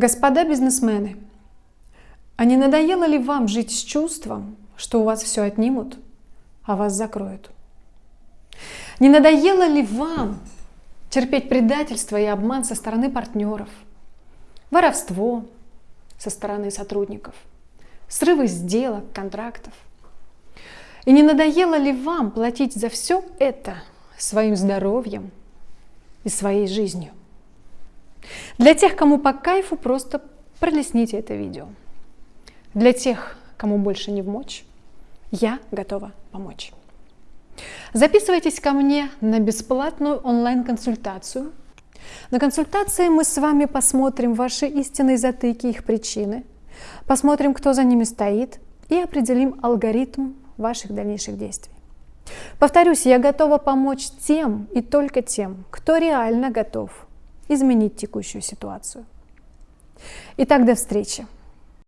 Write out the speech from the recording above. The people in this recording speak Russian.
Господа бизнесмены, а не надоело ли вам жить с чувством, что у вас все отнимут, а вас закроют? Не надоело ли вам терпеть предательство и обман со стороны партнеров, воровство со стороны сотрудников, срывы сделок, контрактов? И не надоело ли вам платить за все это своим здоровьем и своей жизнью? Для тех, кому по кайфу, просто пролесните это видео. Для тех, кому больше не в мочь, я готова помочь. Записывайтесь ко мне на бесплатную онлайн-консультацию. На консультации мы с вами посмотрим ваши истинные затыки, их причины, посмотрим, кто за ними стоит и определим алгоритм ваших дальнейших действий. Повторюсь, я готова помочь тем и только тем, кто реально готов изменить текущую ситуацию. Итак, до встречи!